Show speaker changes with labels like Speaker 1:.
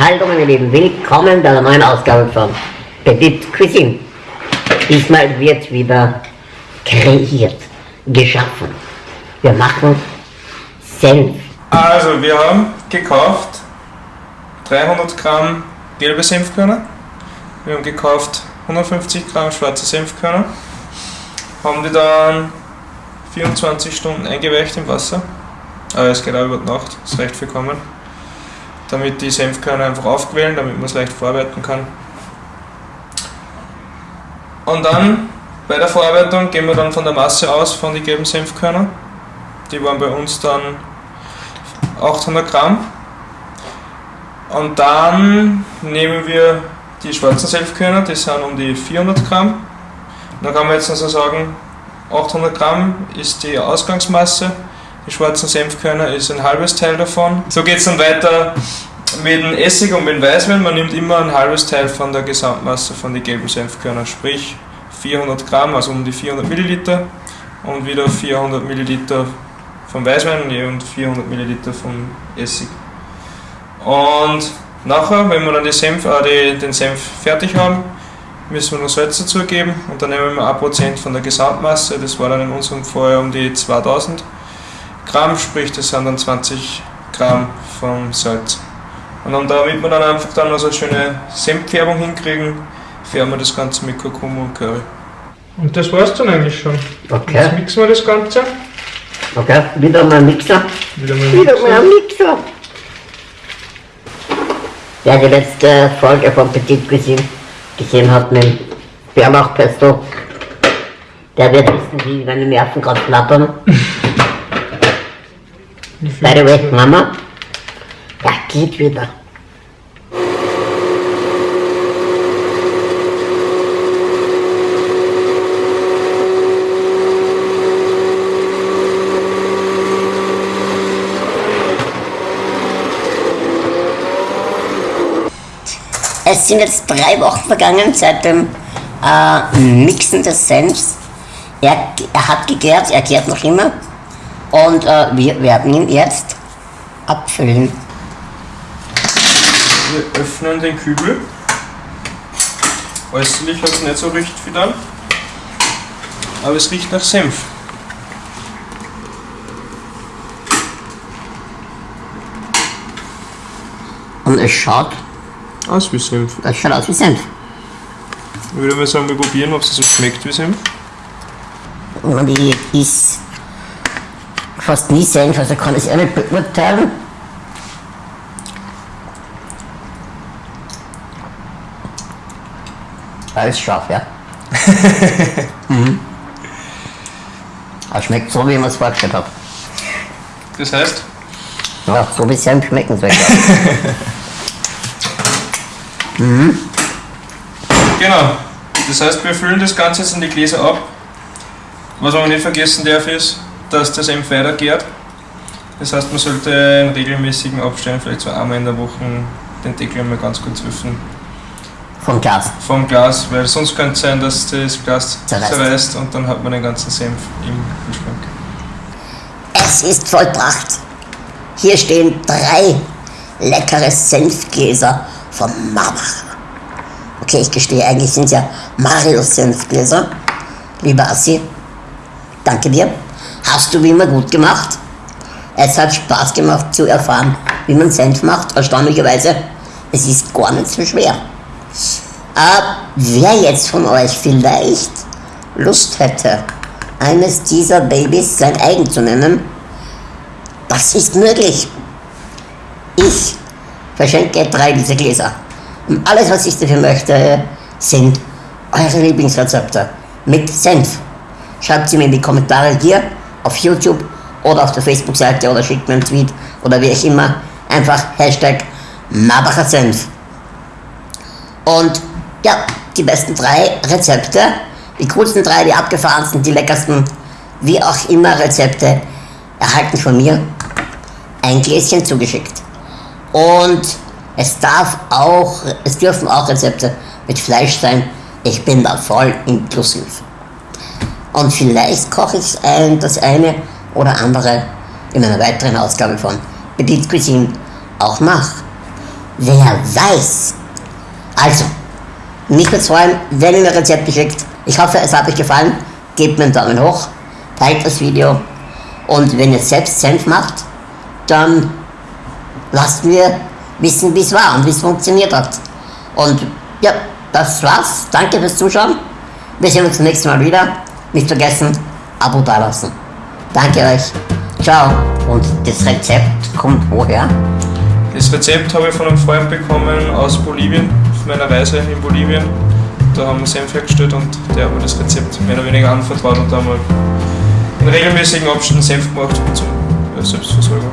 Speaker 1: Hallo meine Lieben, willkommen bei der neuen Ausgabe von Petit Cuisine. Diesmal wird wieder kreiert, geschaffen. Wir machen Senf.
Speaker 2: Also, wir haben gekauft 300 Gramm gelbe Senfkörner. Wir haben gekauft 150 Gramm schwarze Senfkörner. Haben die dann 24 Stunden eingeweicht im Wasser. Aber es geht auch über die Nacht, ist recht viel kommen. Damit die Senfkörner einfach aufquellen, damit man es leicht verarbeiten kann. Und dann bei der Verarbeitung gehen wir dann von der Masse aus von den gelben Senfkörner. Die waren bei uns dann 800 Gramm. Und dann nehmen wir die schwarzen Senfkörner, die sind um die 400 Gramm. Dann kann man jetzt also sagen, 800 Gramm ist die Ausgangsmasse, die schwarzen Senfkörner ist ein halbes Teil davon. So geht es dann weiter mit dem Essig und mit dem Weißwein. Man nimmt immer ein halbes Teil von der Gesamtmasse von den gelben Senfkörnern, sprich 400 Gramm, also um die 400 Milliliter und wieder 400 Milliliter vom Weißwein und 400 Milliliter vom Essig. Und nachher, wenn wir dann Senf, äh, die, den Senf fertig haben, müssen wir noch Salz dazugeben und dann nehmen wir 1% von der Gesamtmasse, das war dann in unserem Fall um die 2000 Gramm, sprich das sind dann 20 Gramm vom Salz. Und dann, damit wir dann einfach dann noch so eine schöne Senffärbung hinkriegen, färben wir das Ganze mit Kurkuma und Curry.
Speaker 3: Und das war's dann eigentlich schon.
Speaker 1: Okay.
Speaker 3: Jetzt mixen wir das Ganze.
Speaker 1: Okay, wieder mal ein Mixer.
Speaker 3: Wieder mal
Speaker 1: Wieder
Speaker 3: mixen.
Speaker 1: mal ein Mixer. Wer die letzte Folge von Petit Cuisine gesehen hat mit dem Bärlauchpesto, der wird wissen, wie meine Nerven gerade flattern.
Speaker 3: Wie viel
Speaker 1: By the way,
Speaker 3: mixen wir?
Speaker 1: Mama, ja, geht wieder. Es sind jetzt drei Wochen vergangen seit dem äh, Mixen des Senfs. Er, er hat gegärt, er gärt noch immer. Und äh, wir werden ihn jetzt abfüllen.
Speaker 2: Wir öffnen den Kübel. Äußerlich hat es nicht so riecht wie dann, aber es riecht nach Senf.
Speaker 1: Und es schaut,
Speaker 2: Aus wie Senf.
Speaker 1: es schaut aus wie Senf.
Speaker 2: Ich würde mal sagen, wir probieren, ob es so schmeckt wie Senf.
Speaker 1: Und ich is fast nie Senf, also kann ich es auch nicht beurteilen. Alles scharf, ja. mhm. Es schmeckt so, wie man es vorgestellt hat.
Speaker 2: Das heißt,
Speaker 1: Ja, so wie Senf schmecken soll.
Speaker 2: genau. Das heißt, wir füllen das Ganze jetzt in die Gläser ab. Was man nicht vergessen darf, ist, dass der Senf weiter gärt. Das heißt, man sollte in regelmäßigen Abständen, vielleicht so einmal in der Woche, den Deckel einmal ganz kurz öffnen
Speaker 1: Vom Glas.
Speaker 2: vom Glas, weil sonst könnte es sein, dass das Glas
Speaker 1: Zerreißt.
Speaker 2: zerreißt und dann hat man den ganzen Senf im Kühlschrank.
Speaker 1: Es ist vollbracht. Hier stehen drei leckere Senfgläser von Marbach. Okay, ich gestehe, eigentlich sind es ja Marius Senfgläser. Lieber Assi, danke dir. Hast du wie immer gut gemacht. Es hat Spaß gemacht zu erfahren, wie man Senf macht. Erstaunlicherweise, es ist gar nicht so schwer. Äh, wer jetzt von euch vielleicht Lust hätte, eines dieser Babys sein eigen zu nennen, das ist möglich. Ich verschenke drei dieser Gläser. Und alles, was ich dafür möchte, sind eure Lieblingsrezepte mit Senf. Schreibt sie mir in die Kommentare hier auf YouTube oder auf der Facebook-Seite oder schickt mir einen Tweet oder wie auch immer. Einfach Hashtag Marbacher Senf. Und ja, die besten drei Rezepte, die coolsten drei, die abgefahrensten, die leckersten, wie auch immer Rezepte, erhalten von mir ein Gläschen zugeschickt. Und es darf auch, es dürfen auch Rezepte mit Fleisch sein. Ich bin da voll inklusiv. Und vielleicht koche ich ein, das eine oder andere in einer weiteren Ausgabe von Petit Cuisine auch nach. wer weiß. Also, mich würde freuen, wenn ihr mir Rezepte schickt. Ich hoffe, es hat euch gefallen. Gebt mir einen Daumen hoch, teilt das Video und wenn ihr selbst Senf macht, dann lasst mir wissen, wie es war und wie es funktioniert hat. Und ja, das war's. Danke fürs Zuschauen. Wir sehen uns das nächste Mal wieder. Nicht vergessen, Abo dalassen. Danke euch. Ciao. Und das Rezept kommt woher?
Speaker 2: Das Rezept habe ich von einem Freund bekommen aus Bolivien, auf meiner Reise in Bolivien. Da haben wir Senf hergestellt und der hat mir das Rezept mehr oder weniger anvertraut und da haben wir in regelmäßigen Abständen Senf gemacht zur Selbstversorgung.